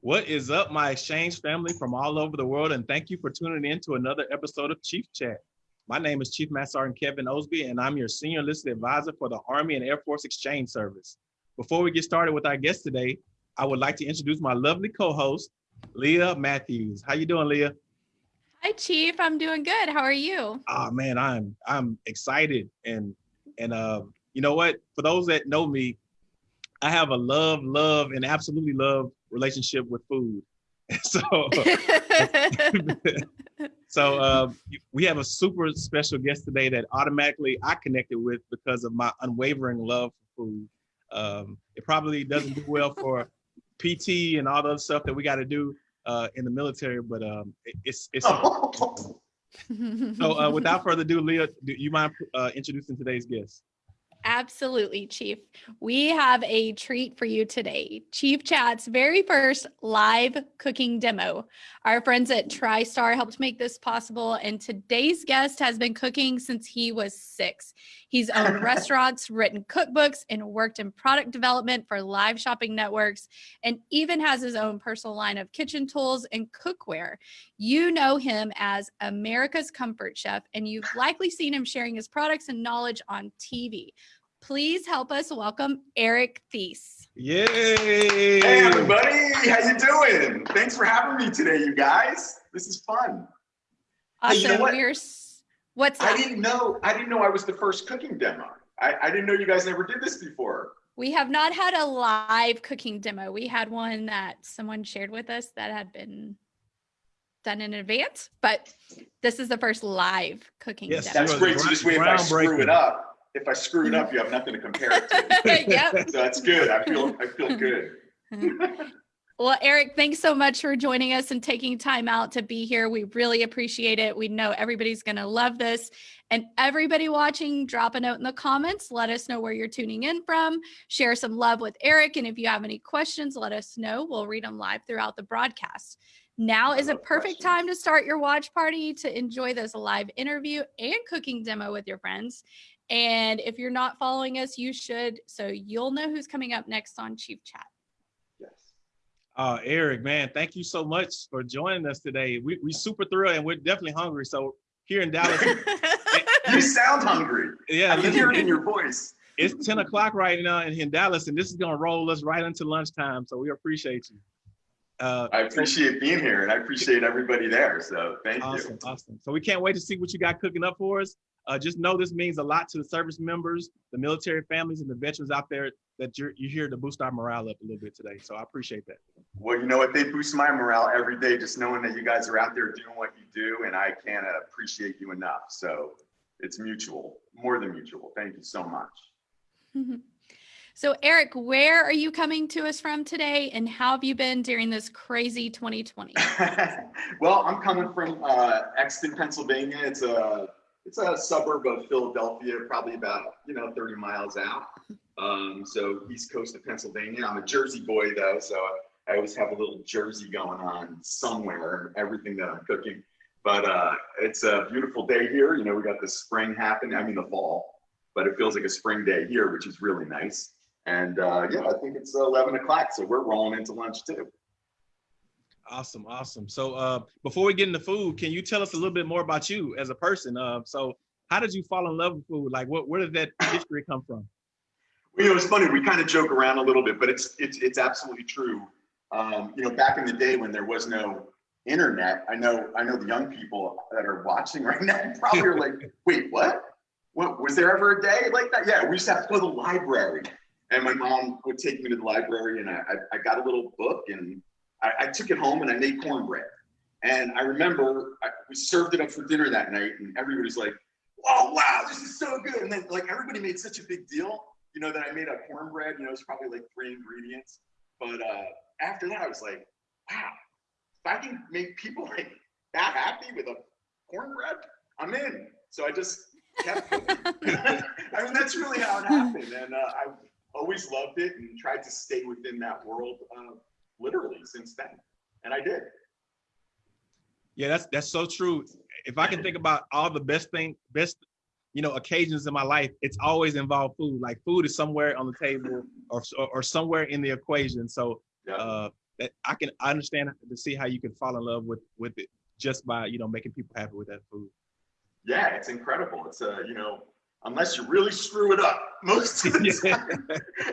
What is up, my exchange family from all over the world, and thank you for tuning in to another episode of Chief Chat. My name is Chief Master Sergeant Kevin Osby, and I'm your Senior Enlisted Advisor for the Army and Air Force Exchange Service. Before we get started with our guest today, I would like to introduce my lovely co-host, Leah Matthews. How you doing, Leah? Hi, Chief. I'm doing good. How are you? Oh man, I'm I'm excited and and uh, you know what? For those that know me, I have a love, love, and absolutely love relationship with food. so, so uh, we have a super special guest today that automatically I connected with because of my unwavering love for food. Um, it probably doesn't do well for PT and all the other stuff that we got to do uh, in the military, but um, it, it's it's. so uh, without further ado, Leah, do you mind uh, introducing today's guest? Absolutely, Chief. We have a treat for you today. Chief Chat's very first live cooking demo. Our friends at TriStar helped make this possible, and today's guest has been cooking since he was six. He's owned restaurants, written cookbooks, and worked in product development for live shopping networks, and even has his own personal line of kitchen tools and cookware. You know him as America's Comfort Chef, and you've likely seen him sharing his products and knowledge on TV. Please help us welcome Eric Theiss. Yay! Hey everybody, how you doing? Thanks for having me today, you guys. This is fun. Awesome. Hey, you know? We're what's that? I didn't know I didn't know I was the first cooking demo. I, I didn't know you guys never did this before. We have not had a live cooking demo. We had one that someone shared with us that had been done in advance, but this is the first live cooking yes, demo. That's great. So this way if I screw it up, if I screw it up, you have nothing to compare it to. yep. So that's good. I feel I feel good. well, Eric, thanks so much for joining us and taking time out to be here. We really appreciate it. We know everybody's going to love this. And everybody watching, drop a note in the comments. Let us know where you're tuning in from. Share some love with Eric. And if you have any questions, let us know. We'll read them live throughout the broadcast. Now is a perfect questions. time to start your watch party to enjoy this live interview and cooking demo with your friends. And if you're not following us, you should. So you'll know who's coming up next on Chief Chat. Yes. Uh, Eric, man, thank you so much for joining us today. We we super thrilled and we're definitely hungry. So here in Dallas, you sound hungry. Yeah, I can hear it in your voice. It's 10 o'clock right now in, in Dallas, and this is gonna roll us right into lunchtime. So we appreciate you. Uh, I appreciate being here, and I appreciate everybody there. So thank awesome, you. Awesome, awesome. So we can't wait to see what you got cooking up for us. Uh, just know this means a lot to the service members, the military families, and the veterans out there that you're, you're here to boost our morale up a little bit today. So I appreciate that. Well, you know what? They boost my morale every day, just knowing that you guys are out there doing what you do, and I can't appreciate you enough. So it's mutual, more than mutual. Thank you so much. So, Eric, where are you coming to us from today, and how have you been during this crazy 2020? well, I'm coming from uh, Exton, Pennsylvania. It's a it's a suburb of Philadelphia, probably about you know 30 miles out. Um, so east coast of Pennsylvania. I'm a Jersey boy though, so I always have a little Jersey going on somewhere. Everything that I'm cooking, but uh, it's a beautiful day here. You know, we got the spring happening. I mean the fall, but it feels like a spring day here, which is really nice. And uh, yeah, I think it's 11 o'clock, so we're rolling into lunch too. Awesome, awesome. So uh, before we get into food, can you tell us a little bit more about you as a person? Uh, so how did you fall in love with food? Like, what, where did that history come from? Well, you know, it's funny. We kind of joke around a little bit, but it's it's it's absolutely true. Um, you know, back in the day when there was no internet, I know I know the young people that are watching right now probably are like, "Wait, what? What was there ever a day like that?" Yeah, we used to have to go to the library, and my mom would take me to the library, and I I, I got a little book and I, I took it home and I made cornbread. And I remember I, we served it up for dinner that night, and everybody's like, "Oh wow, this is so good!" And then like everybody made such a big deal, you know, that I made a cornbread. You know, it's probably like three ingredients. But uh, after that, I was like, "Wow, if I can make people like that happy with a cornbread, I'm in." So I just kept. I mean, that's really how it happened, and uh, I've always loved it and tried to stay within that world. Uh, literally since then. And I did. Yeah, that's that's so true. If I can think about all the best thing, best, you know, occasions in my life, it's always involved food. Like food is somewhere on the table or or, somewhere in the equation. So yeah. uh, eh, I can I understand to see how you can fall in love with with it just by you know making people happy with that food. Yeah, it's incredible. It's a, you know, unless you really screw it up, most of the time,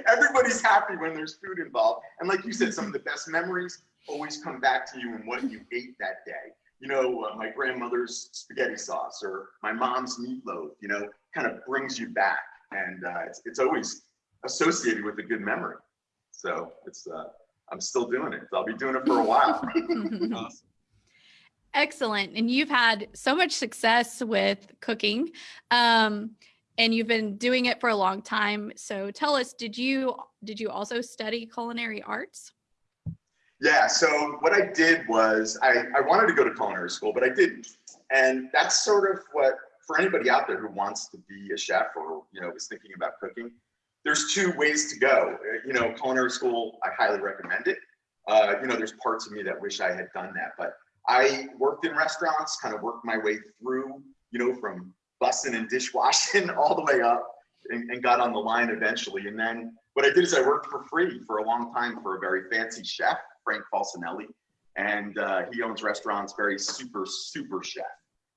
everybody's happy when there's food involved. And like you said, some of the best memories always come back to you and what you ate that day. You know, uh, my grandmother's spaghetti sauce or my mom's meatloaf, you know, kind of brings you back. And uh, it's, it's always associated with a good memory. So it's, uh, I'm still doing it. I'll be doing it for a while. awesome. Excellent. And you've had so much success with cooking. Um, and you've been doing it for a long time. So tell us, did you did you also study culinary arts? Yeah, so what I did was I, I wanted to go to culinary school, but I didn't. And that's sort of what for anybody out there who wants to be a chef or you know is thinking about cooking, there's two ways to go. You know, culinary school, I highly recommend it. Uh, you know, there's parts of me that wish I had done that, but I worked in restaurants, kind of worked my way through, you know, from bussing and dishwashing all the way up and, and, got on the line eventually. And then what I did is I worked for free for a long time for a very fancy chef, Frank Falcinelli. And uh, he owns restaurants, very super, super chef.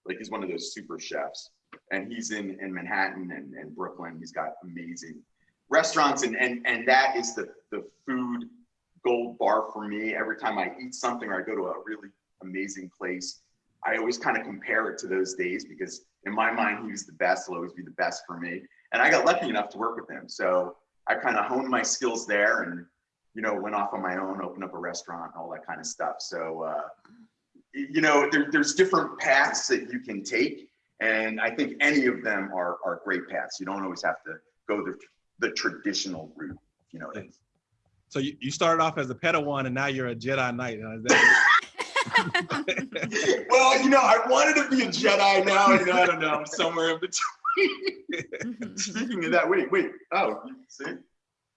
Like he's one of those super chefs. And he's in, in Manhattan and, and Brooklyn. He's got amazing restaurants. And, and, and that is the, the food gold bar for me. Every time I eat something or I go to a really amazing place, I always kind of compare it to those days because in my mind, he was the best, He'll always be the best for me. And I got lucky enough to work with him. So I kind of honed my skills there and, you know, went off on my own, opened up a restaurant, all that kind of stuff. So, uh, you know, there, there's different paths that you can take. And I think any of them are, are great paths. You don't always have to go the, the traditional route, you know. So you, you started off as a Padawan and now you're a Jedi Knight. well, you know, I wanted to be a Jedi now, and I don't know, I'm somewhere in between. Speaking of that, wait, wait. Oh, see?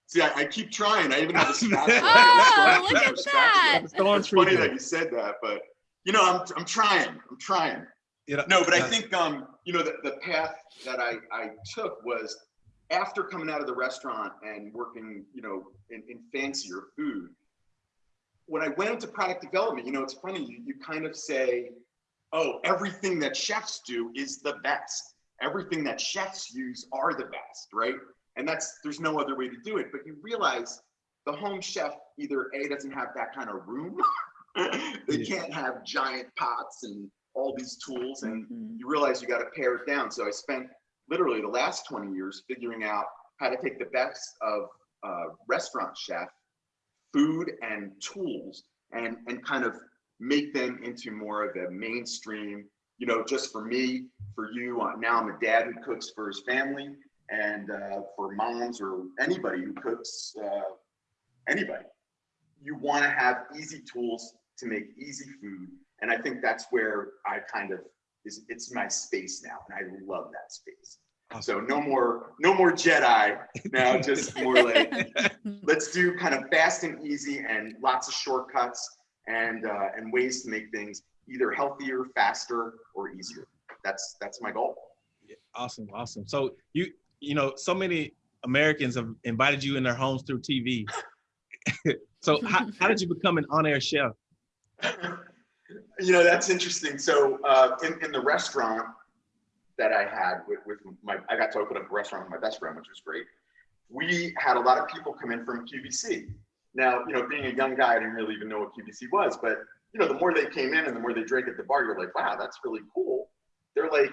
See, I, I keep trying. I even have a spatula. oh, look at that. It's funny that you said that, but you know, I'm I'm trying. I'm trying. You know, no, but I think um, you know, the, the path that I, I took was after coming out of the restaurant and working, you know, in, in fancier food, when I went into product development, you know, it's funny, you, you kind of say, oh, everything that chefs do is the best. Everything that chefs use are the best, right? And that's, there's no other way to do it. But you realize the home chef either A, doesn't have that kind of room, they can't have giant pots and all these tools. And mm-hmm. you realize you got to pare it down. So I spent literally the last 20 years figuring out how to take the best of a restaurant chef food and tools and and kind of make them into more of a mainstream you know just for me for you uh, now i'm a dad who cooks for his family and uh, for moms or anybody who cooks uh, anybody. You want to have easy tools to make easy food and i think that's where i kind of is it's my space now and i love that space so no more, no more Jedi now, just more like, let's do kind of fast and easy and lots of shortcuts and, uh, and ways to make things either healthier, faster, or easier. That's, that's my goal. Awesome. Awesome. So you, you know, so many Americans have invited you in their homes through TV. so how, how did you become an on-air chef? you know, that's interesting. So uh, in, in the restaurant, that I had with, with my, I got to open up a restaurant with my best friend, which was great. We had a lot of people come in from QVC. Now, you know, being a young guy, I didn't really even know what QVC was, but you know, the more they came in and the more they drank at the bar, you're like, wow, that's really cool. They're like,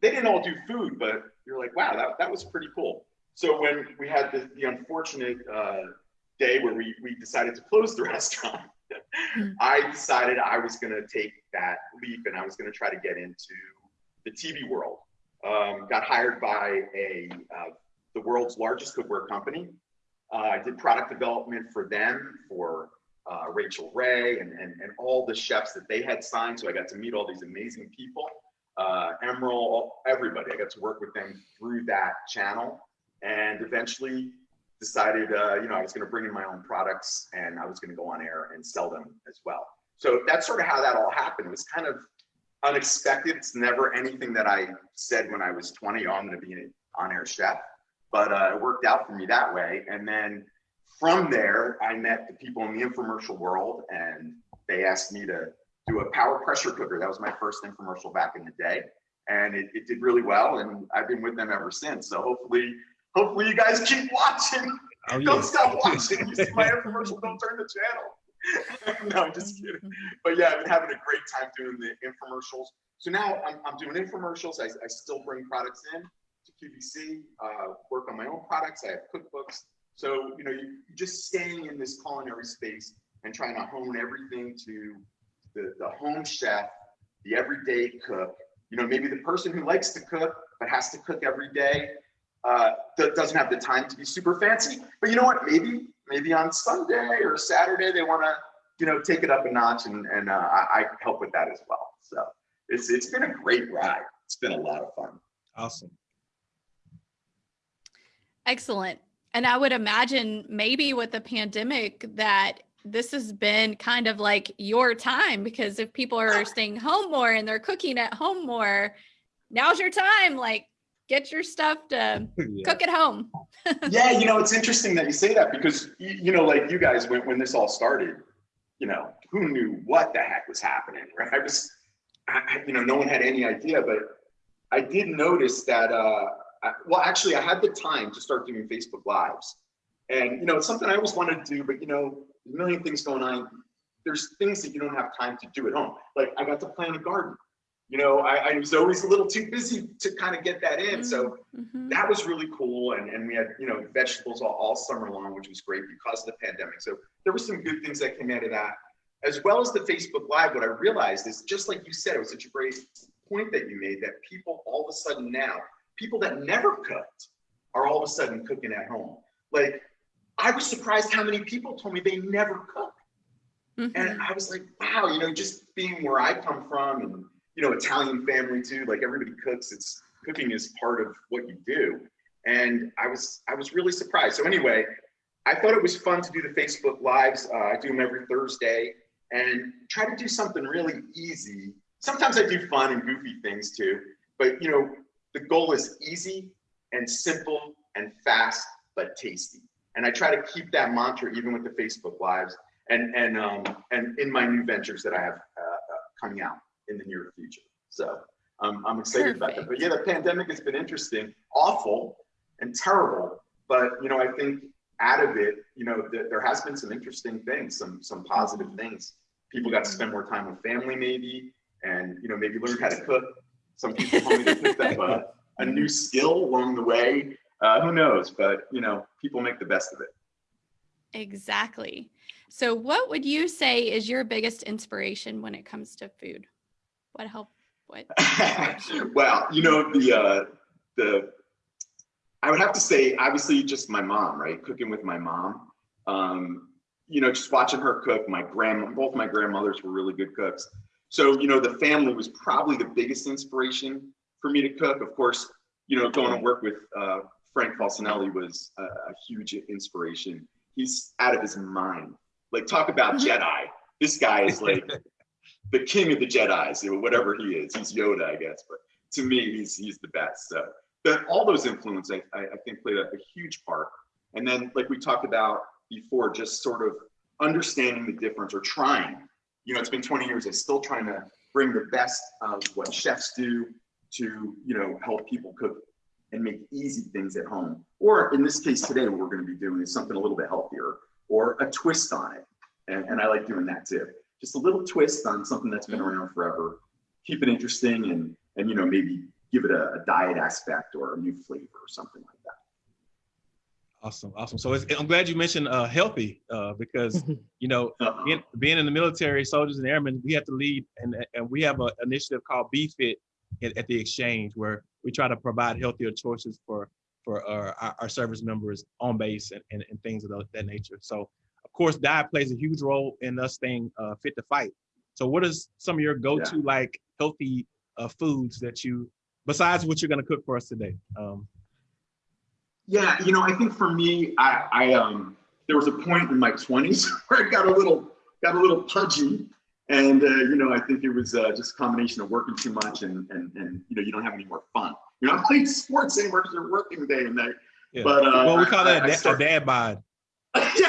they didn't all do food, but you're like, wow, that, that was pretty cool. So when we had the, the unfortunate uh, day where we, we decided to close the restaurant, hmm. I decided I was going to take that leap and I was going to try to get into the TV world. Um, got hired by a uh, the world's largest cookware company. Uh, I did product development for them for uh, Rachael Ray and, and, and all the chefs that they had signed. So I got to meet all these amazing people. Uh, Emeril, everybody. I got to work with them through that channel, and eventually decided, uh, you know, I was going to bring in my own products and I was going to go on air and sell them as well. So that's sort of how that all happened. It was kind of unexpected. It's never anything that I said when I was 20, oh, I'm going to be an on-air chef. But uh, it worked out for me that way. And then from there, I met the people in the infomercial world and they asked me to do a power pressure cooker. That was my first infomercial back in the day. And it, it did really well. And I've been with them ever since. So hopefully, hopefully you guys keep watching. Oh, Don't stop watching. You see my infomercial, don't turn the channel. no, I'm just kidding. But yeah, I've been having a great time doing the infomercials. So now I'm, I'm doing infomercials. I, I still bring products in to QVC, uh, work on my own products. I have cookbooks. So, you know, you you're just staying in this culinary space and trying to hone everything to the, the home chef, the everyday cook, you know, maybe the person who likes to cook, but has to cook every day, uh, that doesn't have the time to be super fancy. But you know what? Maybe, maybe on Sunday or Saturday, they want to, you know, take it up a notch and, and uh, I, I help with that as well. So it's, it's been a great ride. It's been a lot of fun. Awesome. Excellent. And I would imagine maybe with the pandemic that this has been kind of like your time because if people are staying home more and they're cooking at home more, now's your time. Like get your stuff to Yeah. cook at home. yeah, you know, it's interesting that you say that because you, know, like you guys, when, when this all started, you know, who knew what the heck was happening, right? I was, I- you know, no one had any idea, but I did notice that, uh, I, well, actually, I had the time to start doing Facebook Lives, and you know, it's something I always wanted to do, but you know, a million things going on. There's things that you don't have time to do at home. Like I got to plant a garden. You know, I, I was always a little too busy to kind of get that in. So Mhm. that was really cool. And, and we had, you know, vegetables all, all summer long, which was great because of the pandemic. So there were some good things that came out of that. As well as the Facebook Live, what I realized is just like you said, it was such a great point that you made that people all of a sudden now, people that never cooked are all of a sudden cooking at home. Like I was surprised how many people told me they never cook. Mhm. And I was like, wow, you know, just being where I come from and, you know, Italian family too, like everybody cooks, it's cooking is part of what you do. And I was, I was really surprised. So anyway, I thought it was fun to do the Facebook lives. Uh, I do them every Thursday and try to do something really easy. Sometimes I do fun and goofy things too, but you know, the goal is easy and simple and fast, but tasty. And I try to keep that mantra even with the Facebook lives and and um, and in my new ventures that I have uh, uh, coming out in the near future. So um, I'm excited about that. But yeah, the pandemic has been interesting, awful, and terrible. But you know, I think out of it, you know, th- there has been some interesting things, some some positive things. People got to spend more time with family, maybe, and you know, maybe learn how to cook. Some people told me they picked up a, a new skill along the way. Uh, who knows? But you know, people make the best of it. Exactly. So what would you say is your biggest inspiration when it comes to food? What help what well, you know the uh, the I would have to say obviously just my mom, right? Cooking with my mom. Um, you know, just watching her cook. My grandma, both my grandmothers were really good cooks. So you know, the family was probably the biggest inspiration for me to cook. Of course, you know, going to work with uh, Frank Falcinelli was a, a huge inspiration. He's out of his mind. Like talk about Jedi. This guy is like the king of the Jedi's, whatever he is. He's Yoda, I guess, but to me, he's he's the best. So, but all those influences, I, I, I think, played a, a huge part. And then, like we talked about before, just sort of understanding the difference or trying. You know, it's been 20 years. I'm still trying to bring the best of what chefs do to you know help people cook and make easy things at home. Or in this case today, what we're going to be doing is something a little bit healthier or a twist on it. And, and I like doing that too just a little twist on something that's been around forever. Keep it interesting and and you know maybe give it a, a diet aspect or a new flavor or something like that. Awesome, awesome. So it's, I'm glad you mentioned uh, healthy uh, because you know Uh-uh. being, being in the military, soldiers and airmen, we have to lead, and and we have an initiative called Be Fit at, at the exchange where we try to provide healthier choices for for uh, our, our service members on base and, and, and things of that nature. So of course, diet plays a huge role in us staying uh, fit to fight. So what is some of your go-to like healthy uh, foods that you, besides what you're gonna cook for us today? Um, Yeah, you know, I think for me, I, I um there was a point in my 20s where I got a little got a little pudgy. And uh, you know, I think it was uh, just a combination of working too much and and and you know, you don't have any more fun. You're not playing sports anymore because you're working day and night. yeah. But uh, well, we call that I a, a dad bod. yeah,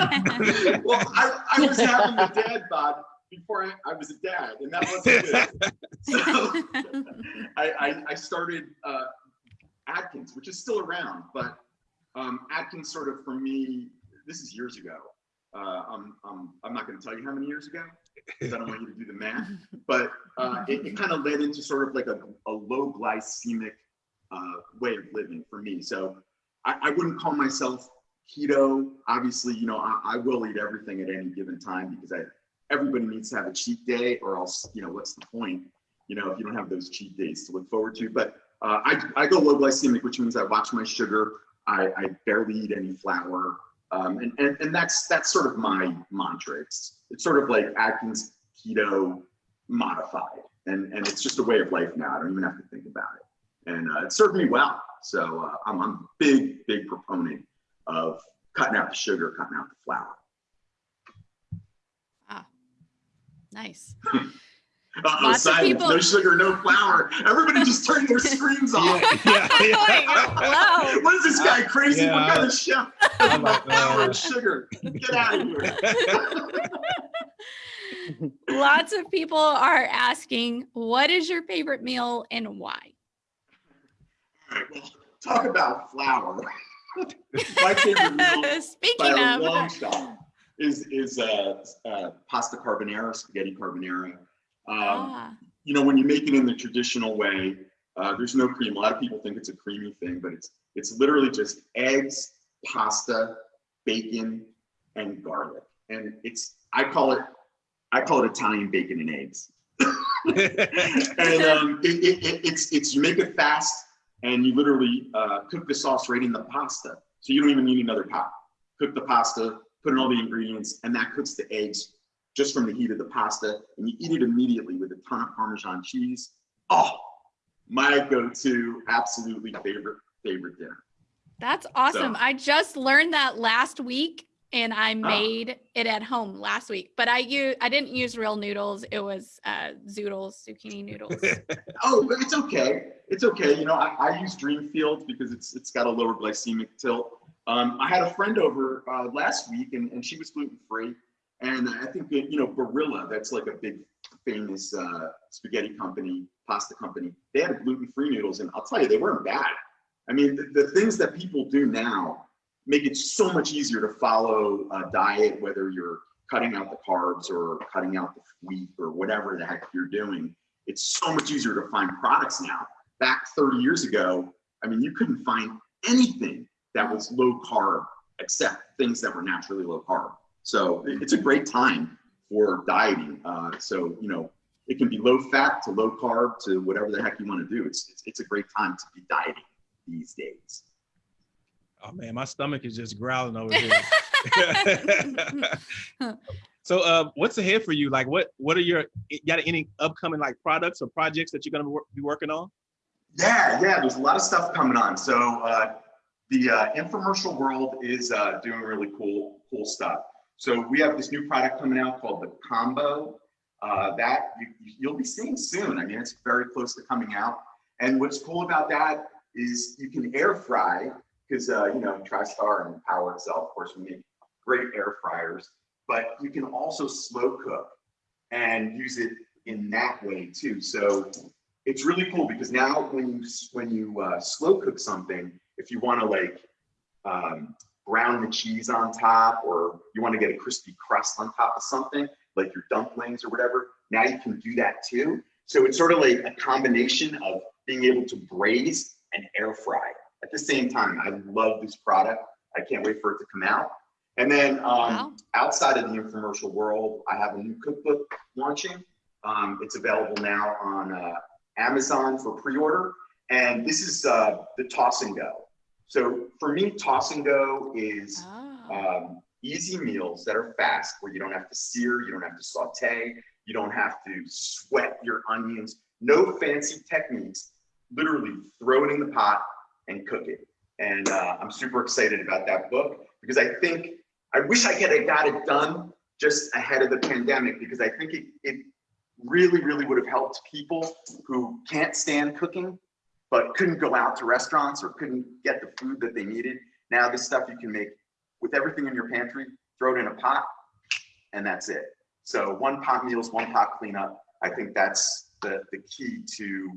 well, I, I was having the dad bod before I, I was a dad, and that wasn't good. So I, I, I started uh, Atkins, which is still around, but um, Atkins sort of for me, this is years ago. Uh, I'm, I'm, I'm not going to tell you how many years ago because I don't want you to do the math, but uh, it, it kind of led into sort of like a, a low glycemic uh, way of living for me. So I, I wouldn't call myself keto. Obviously, you know, I, I will eat everything at any given time because I everybody needs to have a cheat day or else, you know, what's the point? You know, if you don't have those cheat days to look forward to. But uh, I, I go low glycemic, which means I watch my sugar. I, I barely eat any flour. Um, and, and, and that's that's sort of my mantra. It's, it's sort of like Atkins keto modified. And, and it's just a way of life now. I don't even have to think about it. And uh, it served me well. So uh, I'm, I'm a big, big proponent of cutting out the sugar, cutting out the flour. Ah, nice. Uh-oh, Lots of silence. people- No sugar, no flour. Everybody just turned their screens off. yeah, yeah, yeah. What is this guy crazy? Yeah. What kind of chef Oh does my no flour and sugar? Get out of here. Lots of people are asking, what is your favorite meal and why? All right, well, talk about flour. My favorite meal by Speaking a of, long shot is is uh, uh, pasta carbonara, spaghetti carbonara. Um, ah, you know, when you make it in the traditional way, uh, there's no cream. A lot of people think it's a creamy thing, but it's it's literally just eggs, pasta, bacon, and garlic. And it's I call it I call it Italian bacon and eggs. and um, it, it, it, it's it's you make it fast, and you literally uh, cook the sauce right in the pasta, so you don't even need another pot. Cook the pasta, put in all the ingredients, and that cooks the eggs just from the heat of the pasta, and you eat it immediately with a ton of Parmesan cheese. Oh, my go-to, absolutely favorite favorite dinner. that's awesome. So- I just learned that last week and I Ah. made it at home last week, but I use I didn't use real noodles. It was uh zoodles, zucchini noodles. Oh, but it's okay. It's okay. You know, I, I use Dreamfield because it's it's got a lower glycemic tilt. Um, I had a friend over uh, last week, and, and she was gluten free. And I think that, you know Barilla, that's like a big famous uh, spaghetti company, pasta company. They had gluten free noodles, and I'll tell you, they weren't bad. I mean, the, the things that people do now make it so much easier to follow a diet, whether you're cutting out the carbs or cutting out the wheat or whatever the heck you're doing. It's so much easier to find products now. Back 30 years ago, I mean, you couldn't find anything that was low carb except things that were naturally low carb. So it's a great time for dieting. Uh, so, you know, it can be low fat to low carb to whatever the heck you want to do. It's, it's, it's a great time to be dieting these days. Oh man, my stomach is just growling over here. so, uh, what's ahead for you? Like, what what are your you got any upcoming like products or projects that you're gonna be working on? Yeah, yeah, there's a lot of stuff coming on. So uh, the uh, infomercial world is uh, doing really cool, cool stuff. So we have this new product coming out called the Combo. Uh, that you, you'll be seeing soon. I mean, it's very close to coming out. And what's cool about that is you can air fry because uh, you know TriStar and PowerXL, of course, we make great air fryers. But you can also slow cook and use it in that way too. So it's really cool because now when you when you uh, slow cook something, if you want to like um, brown the cheese on top, or you want to get a crispy crust on top of something, like your dumplings or whatever, now you can do that too. So it's sort of like a combination of being able to braise and air fry at the same time. I love this product. I can't wait for it to come out. And then um, Wow. outside of the infomercial world, I have a new cookbook launching. Um, it's available now on uh, Amazon for pre-order. And this is uh, the toss and go. So for me, toss and go is Oh. um, easy meals that are fast, where you don't have to sear, you don't have to saute, you don't have to sweat your onions. No fancy techniques. Literally throw it in the pot and cook it. And uh, I'm super excited about that book because I think I wish I could have got it done just ahead of the pandemic because I think it, it really, really would have helped people who can't stand cooking but couldn't go out to restaurants or couldn't get the food that they needed. Now this stuff you can make with everything in your pantry, throw it in a pot, and that's it. So one pot meals, one pot cleanup. I think that's the, the key to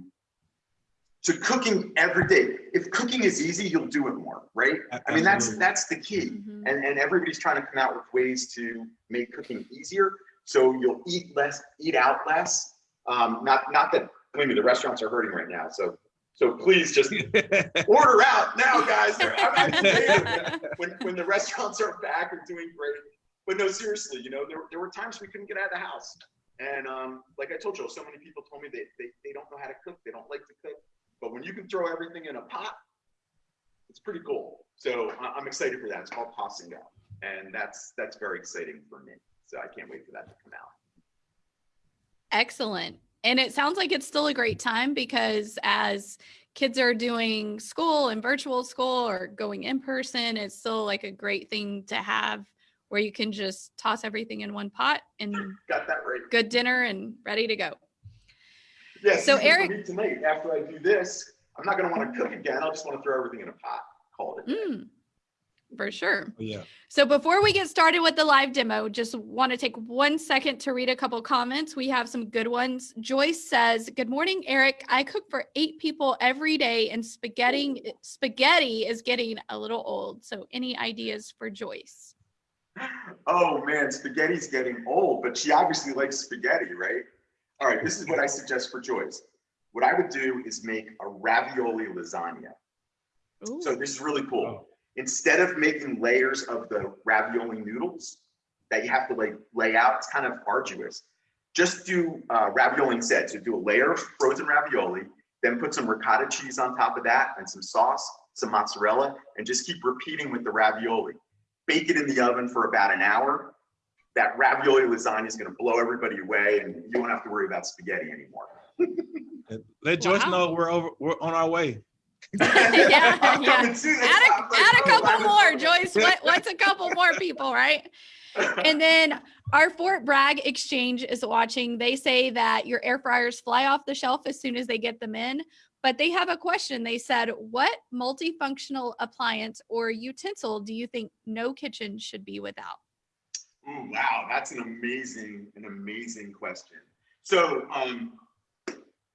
to cooking every day. If cooking is easy, you'll do it more, right? I mean, that's that's the key. Mhm. And and everybody's trying to come out with ways to make cooking easier. So you'll eat less, eat out less. Um, not not that believe me, the restaurants are hurting right now. So so please just order out now, guys. I'm when when the restaurants are back and doing great. But no, seriously, you know, there, there were times we couldn't get out of the house. And um, like I told you, so many people told me they, they, they don't know how to cook. They don't like to cook. But when you can throw everything in a pot, it's pretty cool. So I'm excited for that. It's called and And that's that's very exciting for me. So I can't wait for that to come out. Excellent. And it sounds like it's still a great time because as kids are doing school and virtual school or going in person, it's still like a great thing to have where you can just toss everything in one pot and Got that right. good dinner and ready to go. Yeah, So, so for Eric- me tonight, after I do this, I'm not gonna want to cook again. I'll just want to throw everything in a pot. Call it. a day. Mm, for sure. yeah. So before we get started with the live demo, just want to take one second to read a couple comments. We have some good ones. Joyce says, "Good morning, Eric. I cook for 8 people every day and spaghetti spaghetti is getting a little old. So any ideas for Joyce?" Oh man, spaghetti's getting old, but she obviously likes spaghetti, right? All right, this is what I suggest for Joyce. What I would do is make a ravioli lasagna. So this is really cool. Oh. Instead of making layers of the ravioli noodles that you have to like lay out, it's kind of arduous. Just do uh, ravioli instead. So do a layer of frozen ravioli, then put some ricotta cheese on top of that and some sauce, some mozzarella, and just keep repeating with the ravioli. Bake it in the oven for about an hour. That ravioli lasagna is going to blow everybody away, and you won't have to worry about spaghetti anymore. Let Joyce Wow. know we're over. We're on our way. Yeah, I'm yeah. Add a, I'm like, add a oh, couple I'm- more, Joyce. What, what's a couple more people, right? And then our Fort Bragg exchange is watching. They say that your air fryers fly off the shelf as soon as they get them in. But they have a question. They said, What multifunctional appliance or utensil do you think no kitchen should be without? Ooh, wow, that's an amazing, an amazing question. So, um,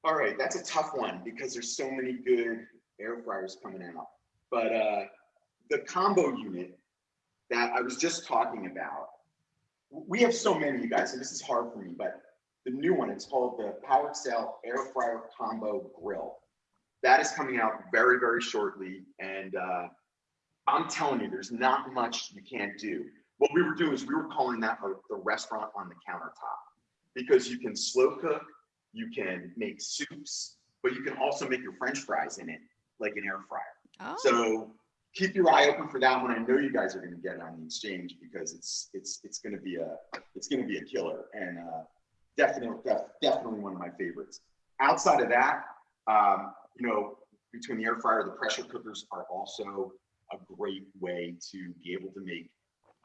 all right, that's a tough one because there's so many good air fryers coming out. But uh, the combo unit that I was just talking about, we have so many, you guys, and this is hard for me, but the new one, it's called the PowerXL Air Fryer Combo Grill. That is coming out very, very shortly. And uh, I'm telling you, there's not much you can't do what we were doing is we were calling that our, the restaurant on the countertop because you can slow cook, you can make soups, but you can also make your French fries in it like an air fryer. Oh, So keep your eye open for that one. I know you guys are going to get it on the exchange because it's it's it's going to be a it's going to be a killer and uh, definitely def, definitely one of my favorites. Outside of that, um, you know, between the air fryer, the pressure cookers are also a great way to be able to make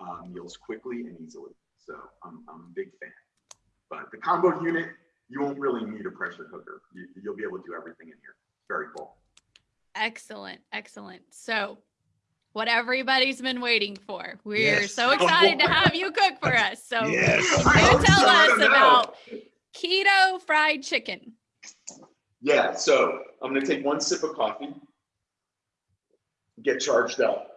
uh, meals quickly and easily. So I'm, I'm a big fan. But the combo unit, you won't really need a pressure cooker. You, you'll be able to do everything in here. Very cool. excellent. Excellent. So, what everybody's been waiting for. We're Yes. so excited to have you cook for us. So, Yes. You tell so. Us about keto fried chicken. Yeah, so I'm gonna take one sip of coffee, get charged up.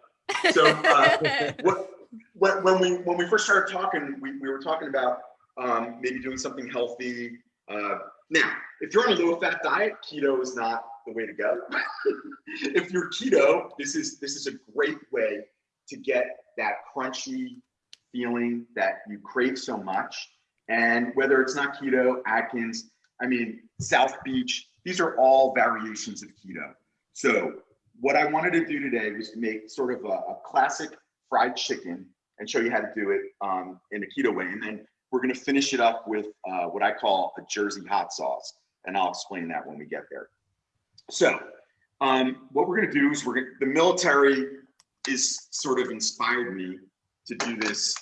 So uh, what, when, when we when we first started talking, we, we were talking about um, maybe doing something healthy. Uh, now, if you're on a low fat diet, keto is not the way to go. if you're keto, this is this is a great way to get that crunchy feeling that you crave so much. And whether it's not keto, Atkins, I mean, South Beach, these are all variations of keto. So what I wanted to do today was to make sort of a, a classic fried chicken and show you how to do it um, in a keto way. And then we're gonna finish it up with uh, what I call a Jersey hot sauce. And I'll explain that when we get there. So um, what we're gonna do is we're gonna, the military is sort of inspired me to do this.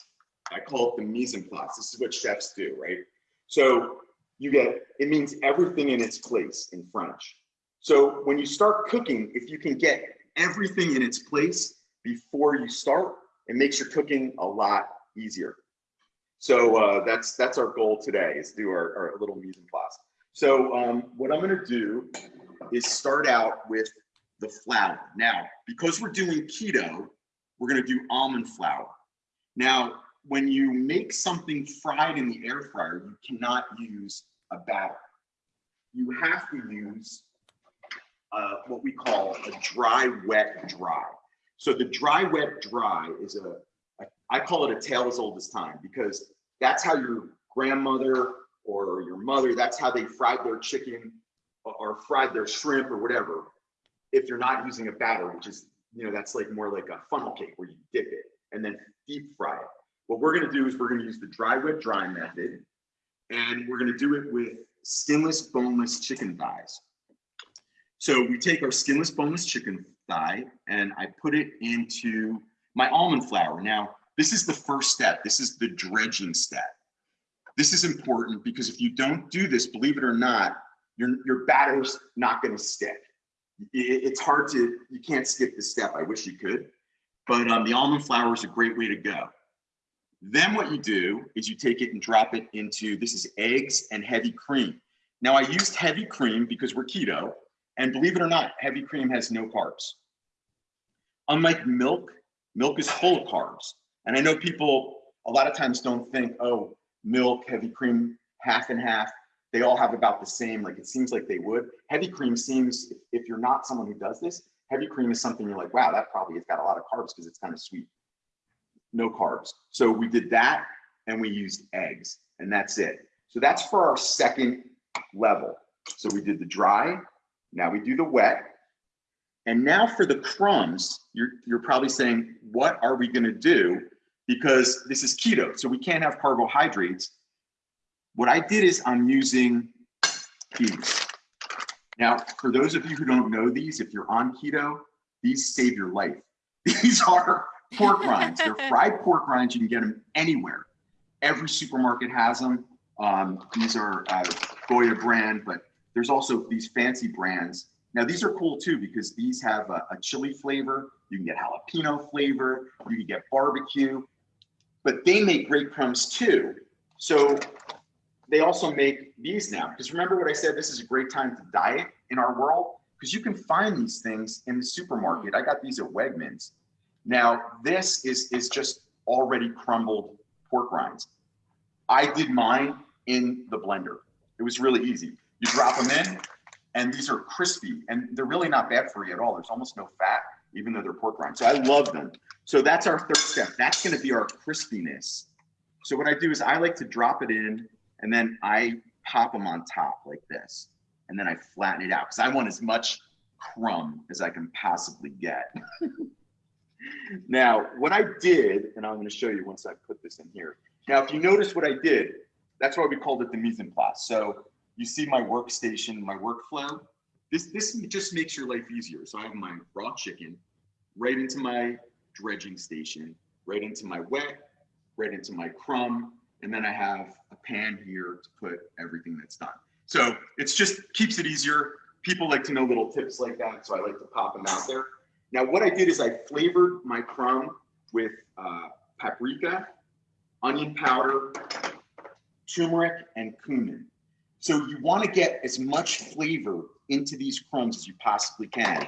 I call it the mise en place. This is what chefs do, right? So you get, it means everything in its place in French. So when you start cooking, if you can get everything in its place before you start, it makes your cooking a lot easier. So uh, that's that's our goal today is do our, our little mise en place. So um, what I'm gonna do is start out with the flour. Now, because we're doing keto, we're gonna do almond flour. Now, when you make something fried in the air fryer, you cannot use a batter. You have to use uh, what we call a dry, wet, dry. So the dry, wet, dry is a, a I call it a tale as old as time because that's how your grandmother or your mother, that's how they fried their chicken or, fried their shrimp or whatever. If you're not using a batter, which is, you know, that's like more like a funnel cake where you dip it and then deep fry it. What we're gonna do is we're gonna use the dry, wet, dry method and we're gonna do it with skinless, boneless chicken thighs. So we take our skinless, boneless chicken and I put it into my almond flour. Now, this is the first step. This is the dredging step. This is important because if you don't do this, believe it or not, your, your batter's not gonna stick. It, it's hard to, you can't skip this step. I wish you could, but um, the almond flour is a great way to go. Then what you do is you take it and drop it into, this is eggs and heavy cream. Now I used heavy cream because we're keto, and believe it or not, heavy cream has no carbs. Unlike milk, milk is full of carbs. And I know people a lot of times don't think, oh, milk, heavy cream, half and half, they all have about the same, like it seems like they would. Heavy cream seems, if you're not someone who does this, heavy cream is something you're like, wow, that probably has got a lot of carbs because it's kind of sweet. No carbs. So we did that and we used eggs and that's it. So that's for our second level. So we did the dry, now we do the wet. And now for the crumbs, you're, you're probably saying, what are we gonna do? Because this is keto, so we can't have carbohydrates. What I did is I'm using these. Now, for those of you who don't know these, if you're on keto, these save your life. These are pork rinds. They're fried pork rinds. You can get them anywhere. Every supermarket has them. Um, these are uh, Goya brand, but there's also these fancy brands. Now these are cool too because these have a, a chili flavor. You can get jalapeno flavor. You can get barbecue, but they make great crumbs too. So they also make these now because remember what I said, this is a great time to diet in our world because you can find these things in the supermarket. I got these at Wegmans. Now this is, is just already crumbled pork rinds. I did mine in the blender. It was really easy. You drop them in and these are crispy and they're really not bad for you at all. There's almost no fat, even though they're pork rinds. So I love them. So that's our third step. That's gonna be our crispiness. So what I do is I like to drop it in and then I pop them on top like this. And then I flatten it out because I want as much crumb as I can possibly get. now, what I did, and I'm gonna show you once I put this in here. Now, if you notice what I did, that's why we called it the mise en place. So you see my workstation, my workflow. This, this just makes your life easier. So I have my raw chicken right into my dredging station, right into my wet, right into my crumb, and then I have a pan here to put everything that's done. So it's just keeps it easier. People like to know little tips like that, so I like to pop them out there. Now what I did is I flavored my crumb with uh, paprika, onion powder, turmeric, and cumin. So you want to get as much flavor into these crumbs as you possibly can.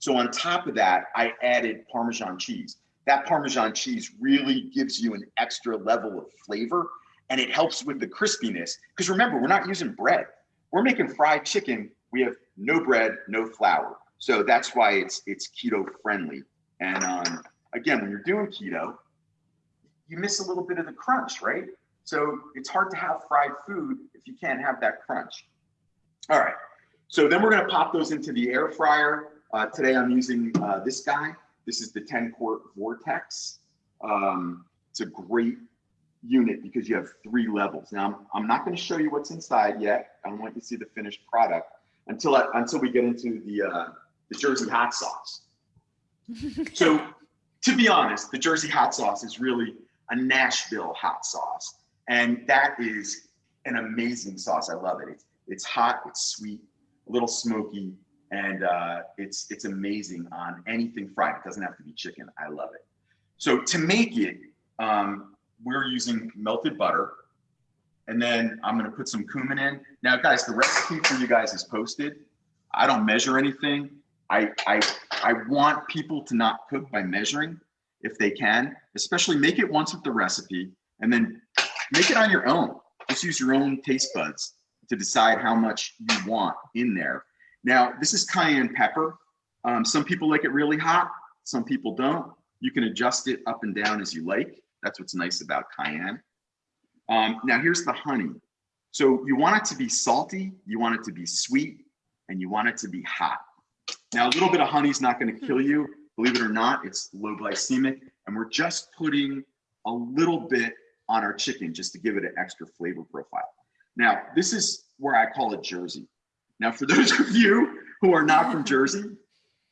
So on top of that, I added Parmesan cheese. That Parmesan cheese really gives you an extra level of flavor and it helps with the crispiness. Because remember, we're not using bread. We're making fried chicken. We have no bread, no flour. So that's why it's it's keto friendly. And um, again, when you're doing keto, you miss a little bit of the crunch, right? So it's hard to have fried food if you can't have that crunch. All right, so then we're gonna pop those into the air fryer. Uh, today I'm using uh, this guy. This is the 10 quart Vortex. Um, it's a great unit because you have three levels. Now, I'm, I'm not gonna show you what's inside yet. I don't want you to see the finished product until, I, until we get into the, uh, the Jersey hot sauce. so to be honest, the Jersey hot sauce is really a Nashville hot sauce. And that is an amazing sauce. I love it. It's, it's hot, it's sweet, a little smoky, and uh, it's, it's amazing on anything fried. It doesn't have to be chicken. I love it. So to make it, um, we're using melted butter. And then I'm gonna put some cumin in. Now, guys, the recipe for you guys is posted. I don't measure anything. I, I, I want people to not cook by measuring if they can, especially make it once with the recipe and then make it on your own. Just use your own taste buds to decide how much you want in there. Now, this is cayenne pepper. Um, some people like it really hot, some people don't. You can adjust it up and down as you like. That's what's nice about cayenne. Um, now here's the honey. So you want it to be salty, you want it to be sweet, and you want it to be hot. Now a little bit of honey is not going to kill you. Believe it or not, it's low glycemic, and we're just putting a little bit on our chicken just to give it an extra flavor profile. Now this is where I call it Jersey. Now for those of you who are not from Jersey,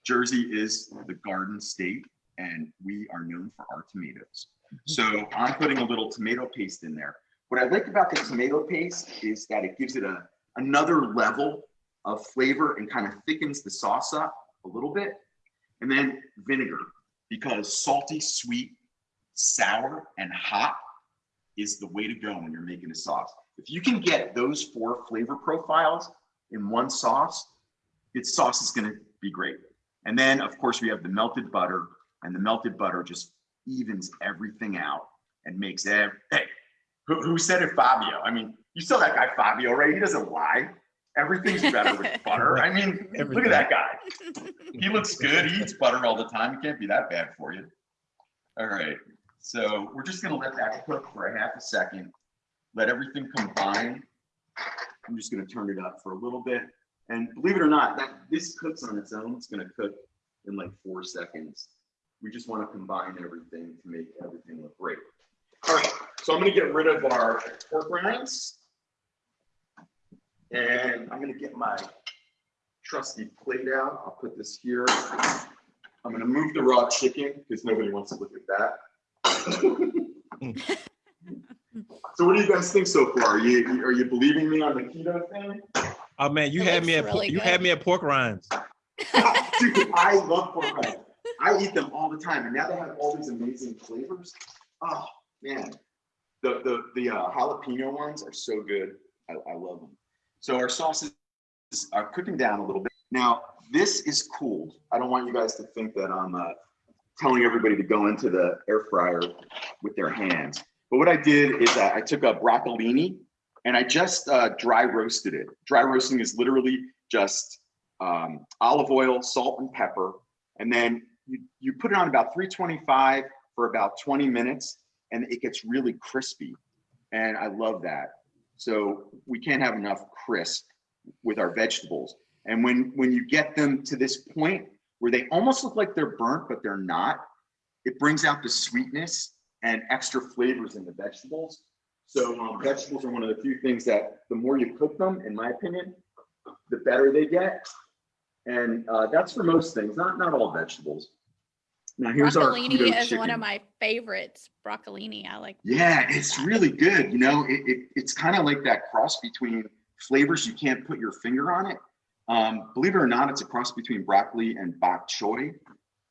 Jersey is the garden state, and we are known for our tomatoes. So I'm putting a little tomato paste in there. What I like about the tomato paste is that it gives it a another level of flavor and kind of thickens the sauce up a little bit. And then vinegar, because salty, sweet, sour, and hot is the way to go when you're making a sauce. If you can get those four flavor profiles in one sauce, its sauce is gonna be great. And then of course we have the melted butter and the melted butter just evens everything out and makes every, hey, who, who said it, Fabio? I mean, you saw that guy Fabio, right? He doesn't lie. Everything's better with butter. I mean, look at that guy. He looks good. He eats butter all the time. It can't be that bad for you. All right. So we're just gonna let that cook for a half a second. Let everything combine. I'm just gonna turn it up for a little bit. And believe it or not, that this cooks on its own. It's gonna cook in like four seconds. We just want to combine everything to make everything look great. All right, so I'm gonna get rid of our pork rinds. And I'm gonna get my trusty plate out. I'll put this here. I'm gonna move the raw chicken because nobody wants to look at that. So what do you guys think so far? Are you, are you believing me on the keto thing? Oh man, you It had me at really you good. had me at pork rinds. Dude, I love pork rinds. I eat them all the time, and now they have all these amazing flavors. Oh man, the the the uh, jalapeno ones are so good. I, I love them. So our sauces are cooking down a little bit. Now this is cooled. I don't want you guys to think that I'm uh, telling everybody to go into the air fryer with their hands. But what I did is I I took a broccolini and I just uh, dry roasted it. Dry roasting is literally just um, olive oil, salt, and pepper, and then you, you put it on about 325 for about 20 minutes, and it gets really crispy. And I love that. So we can't have enough crisp with our vegetables. And when when you get them to this point where they almost look like they're burnt, but they're not, it brings out the sweetness and extra flavors in the vegetables. So um, vegetables are one of the few things that the more you cook them, in my opinion, the better they get. And uh, that's for most things, not not all vegetables. Now here's our Broccolini keto is one of my favorites. Broccolini, I like. Yeah, it's really good. You know, it, it it's kind of like that cross between flavors you can't put your finger on it. Um, believe it or not, it's a cross between broccoli and bok choy.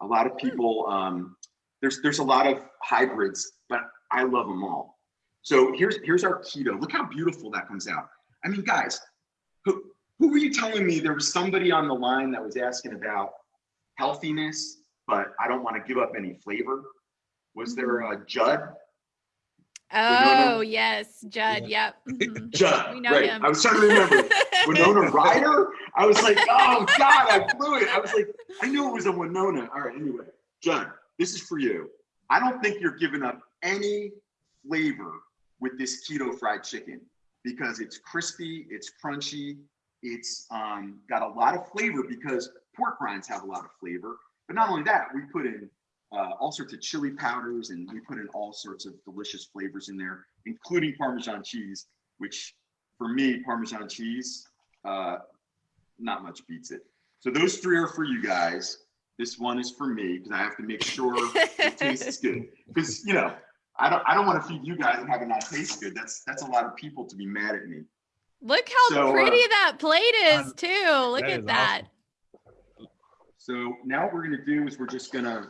A lot of people, um, there's there's a lot of hybrids, but I love them all. So here's here's our keto. Look how beautiful that comes out. I mean, guys, who who were you telling me there was somebody on the line that was asking about healthiness, but I don't want to give up any flavor? Was there a Judd? Oh, yes, Judd. Yep. mhm. Judd, We know right. him. I was trying to remember. Winona Ryder? I was like, oh God, I blew it. I was like, I knew it was a Winona. All right, anyway, Judd, this is for you. I don't think you're giving up any flavor with this keto fried chicken because it's crispy, it's crunchy, it's um, got a lot of flavor because pork rinds have a lot of flavor. But not only that, we put in uh, all sorts of chili powders and we put in all sorts of delicious flavors in there, including Parmesan cheese, which for me, Parmesan cheese, uh, not much beats it. So those three are for you guys. This one is for me because I have to make sure it tastes good. Because you know, I don't I don't want to feed you guys and have it not taste good. That's that's a lot of people to be mad at me. Look how So, uh, pretty that plate is um, too. Look that at is that. So now what we're gonna do is we're just gonna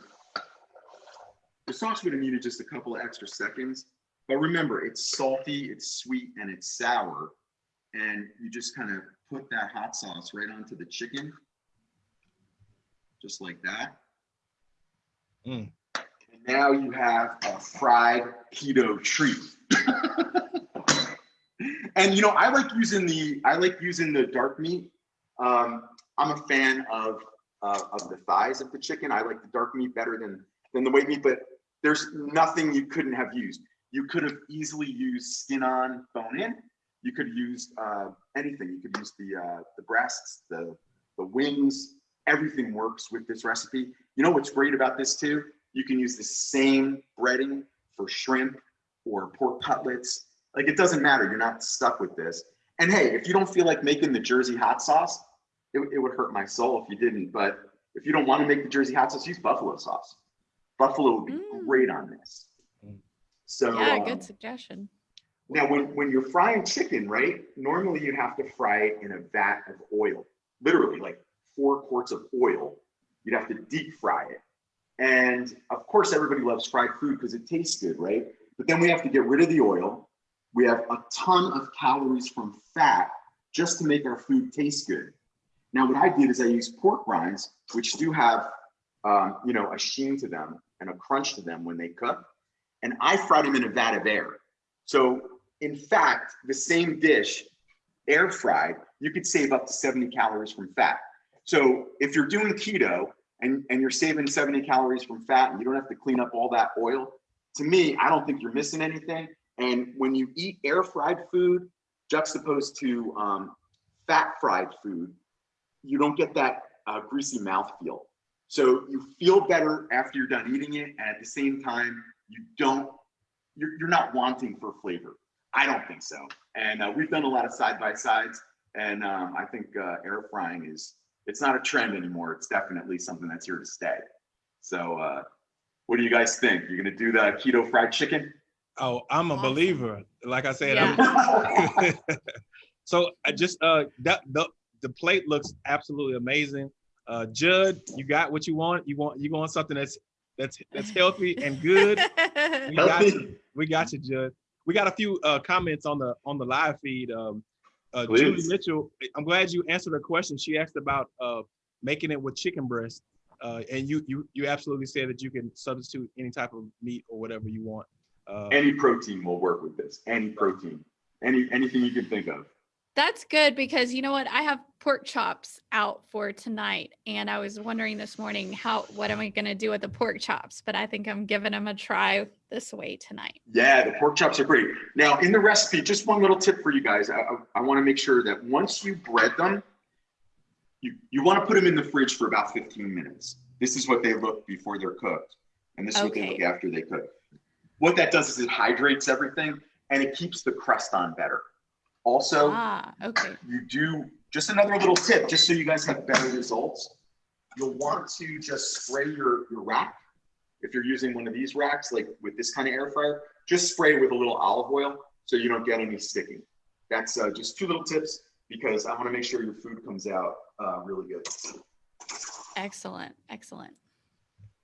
the sauce would have needed just a couple of extra seconds. But remember, it's salty, it's sweet, and it's sour. And you just kind of put that hot sauce right onto the chicken. Just like that. Mm. And now you have a fried keto treat. and you know, I like using the I like using the dark meat. Um, I'm a fan of uh, of the thighs of the chicken. I like the dark meat better than than the white meat, but there's nothing you couldn't have used. You could have easily used skin on, bone in. You could use uh, anything. You could use the uh, the breasts, the the wings. Everything works with this recipe. You know what's great about this too? You can use the same breading for shrimp or pork cutlets. Like it doesn't matter. You're not stuck with this. And hey, if you don't feel like making the Jersey hot sauce, it, it would hurt my soul if you didn't. But if you don't want to make the Jersey hot sauce, use buffalo sauce. Buffalo would be Mm. Great on this. So yeah, um, good suggestion. now, when, when you're frying chicken, right? Normally you have to fry it in a vat of oil, literally like four quarts of oil. You'd have to deep fry it. And of course, everybody loves fried food because it tastes good, right? But then we have to get rid of the oil. We have a ton of calories from fat just to make our food taste good. Now, what I did is I used pork rinds, which do have, um, you know, a sheen to them and a crunch to them when they cook. And I fried them in a vat of air. So in fact, the same dish, air fried, you could save up to 70 calories from fat. So if you're doing keto and, and you're saving 70 calories from fat and you don't have to clean up all that oil, to me, I don't think you're missing anything. And when you eat air fried food juxtaposed to um, fat fried food, you don't get that uh, greasy mouth feel. So you feel better after you're done eating it. And at the same time, you don't, you're, you're not wanting for flavor. I don't think so. And uh, we've done a lot of side by sides. And um, I think uh, air frying is, it's not a trend anymore. It's definitely something that's here to stay. So uh, what do you guys think? You're going to do the keto fried chicken? Oh, I'm a Awesome. believer. Like I said, Yeah. I'm, so I just uh that the the plate looks absolutely amazing. Uh Judd, you got what you want. You want you want something that's that's that's healthy and good. We got you. We got you, Judd. We got a few uh comments on the on the live feed. Um uh Julie Mitchell, I'm glad you answered her question. She asked about uh making it with chicken breast. Uh and you you you absolutely said that you can substitute any type of meat or whatever you want. Uh, Any protein will work with this. Any protein. Any anything you can think of. That's good because you know what? I have pork chops out for tonight, and I was wondering this morning how what am I going to do with the pork chops? But I think I'm giving them a try this way tonight. Yeah, the pork chops are great. Now, in the recipe, just one little tip for you guys. I, I, I want to make sure that once you bread them, you, you want to put them in the fridge for about 15 minutes. This is what they look before they're cooked. And this is what they look after they cook. What that does is it hydrates everything and it keeps the crust on better. Also, Ah, okay. you do just another little tip, just so you guys have better results. You'll want to just spray your, your rack. If you're using one of these racks, like with this kind of air fryer, just spray with a little olive oil so you don't get any sticking. That's uh, just two little tips because I want to make sure your food comes out uh, really good. Excellent. Excellent.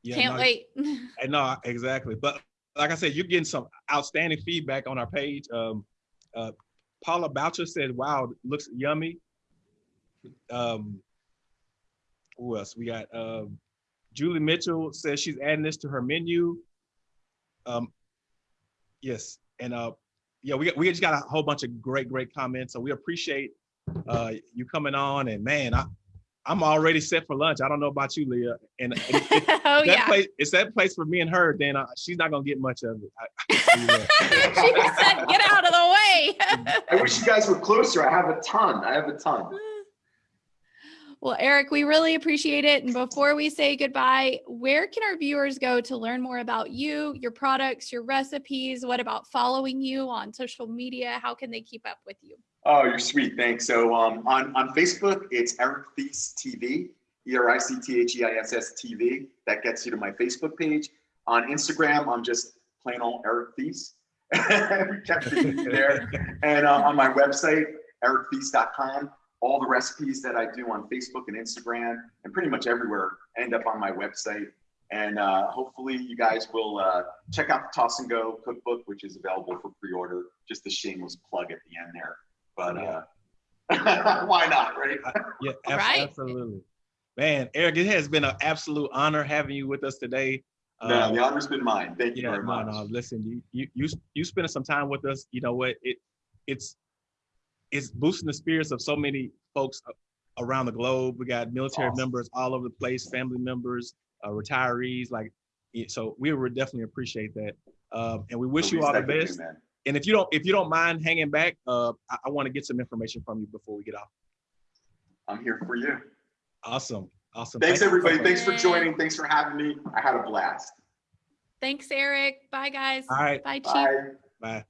yeah, Can't no, wait. Uh, No, exactly. But like I said, you're getting some outstanding feedback on our page. Um, uh, Paula Boucher said, "Wow, looks yummy." Um, who else? We got um, Julie Mitchell says she's adding this to her menu. Um, yes, and uh, yeah, we we just got a whole bunch of great, great comments. So we appreciate uh, you coming on. And man, I, I'm already set for lunch. I don't know about you, Leah. And, and if- oh that yeah. place it's that place for me and her then uh, she's not gonna get much of it I, I can tell you that. she just said, "Get out of the way." I wish you guys were closer. I have a ton. I have a ton. Well, Eric, we really appreciate it. And before we say goodbye, where can our viewers go to learn more about you, your products, your recipes? What about following you on social media? How can they keep up with you? Oh, you're sweet. Thanks. So um, on, on Facebook, it's Eric Theiss TV, E R I C T H E I S S TV. That gets you to my Facebook page. On Instagram, I'm just plain old Eric Theiss. there. And uh, on my website, erictheiss.com, all the recipes that I do on Facebook and Instagram and pretty much everywhere end up on my website. And uh, hopefully you guys will uh, check out the Toss and Go cookbook, which is available for pre-order. Just a shameless plug at the end there. But uh, why not, right? Yeah, abs- Right. absolutely. Man, Eric, it has been an absolute honor having you with us today. No, Um, the honor's been mine. Thank you yeah, very much. no, listen, you you you you spending some time with us, you know what? It it's it's boosting the spirits of so many folks around the globe. We got military Awesome. members all over the place, family members, uh, retirees, like so we would definitely appreciate that. Um, and we wish you all the I can do, best. man. And if you don't if you don't mind hanging back, uh, I, I want to get some information from you before we get off. I'm here for you. Awesome. Awesome. Thanks, Thank you so everybody. much. Thanks for joining. Thanks for having me. I had a blast. Thanks, Eric. Bye, guys. All right. Bye, Chief. Bye. Bye.